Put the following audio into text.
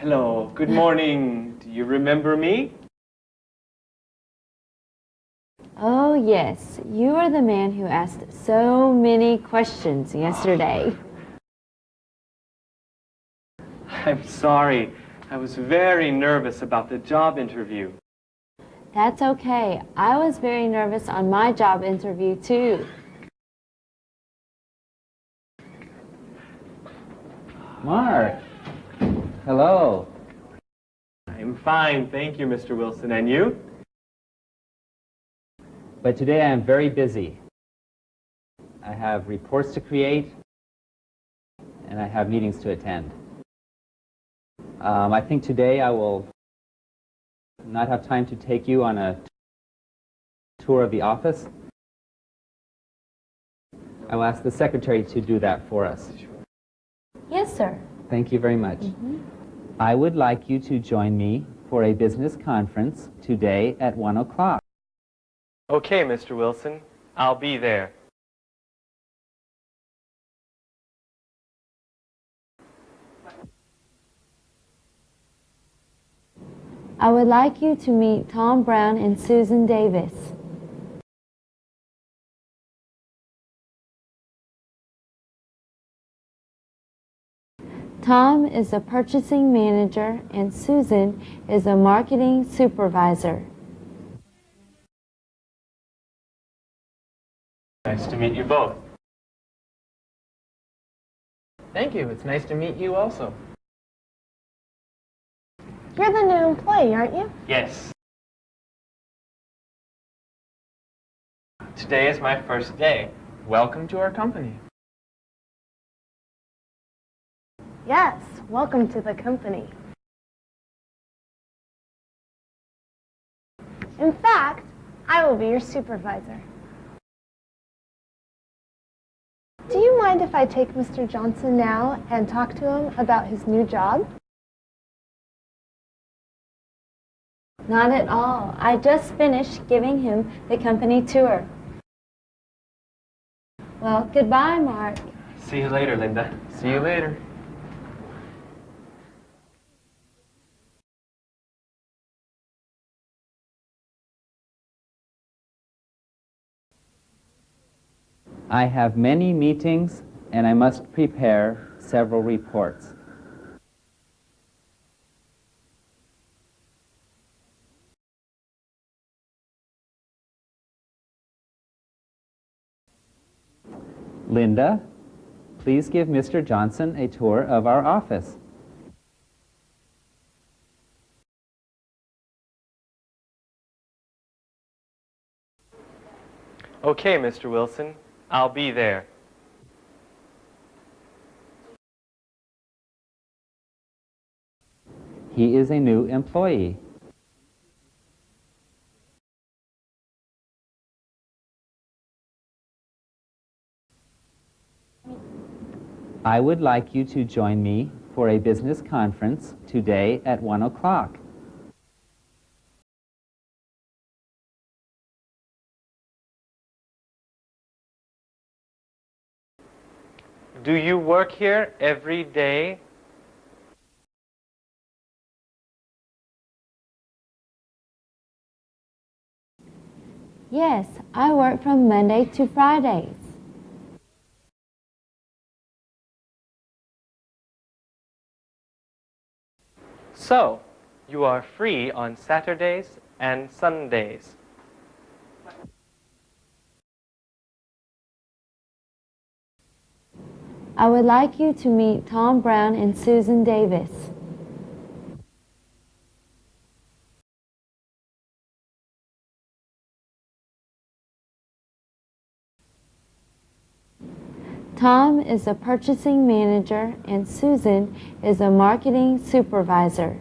Hello, good morning. Do you remember me? Oh, yes. You are the man who asked so many questions yesterday. I'm sorry. I was very nervous about the job interview. That's okay. I was very nervous on my job interview, too. Mark. Hello. I'm fine, thank you, Mr. Wilson. And you? But today I am very busy. I have reports to create, and I have meetings to attend. Um, I think today I will not have time to take you on a tour of the office. I will ask the secretary to do that for us. Yes, sir. Thank you very much. Mm-hmm. I would like you to join me for a business conference today at 1 o'clock. Okay, Mr. Wilson. I'll be there. I would like you to meet Tom Brown and Susan Davis. Tom is a purchasing manager and Susan is a marketing supervisor. Nice to meet you both. Thank you. It's nice to meet you also. You're the new employee, aren't you? Yes. Today is my first day. Welcome to our company. Yes, welcome to the company. In fact, I will be your supervisor. Do you mind if I take Mr. Johnson now and talk to him about his new job? Not at all. I just finished giving him the company tour. Well, goodbye, Mark. See you later, Linda. See you later. I have many meetings and I must prepare several reports. Linda, please give Mr. Johnson a tour of our office. Okay, Mr. Wilson. I'll be there. He is a new employee. I would like you to join me for a business conference today at 1 o'clock. Do you work here every day? Yes, I work from Monday to Fridays. So, you are free on Saturdays and Sundays. I would like you to meet Tom Brown and Susan Davis. Tom is a purchasing manager and Susan is a marketing supervisor.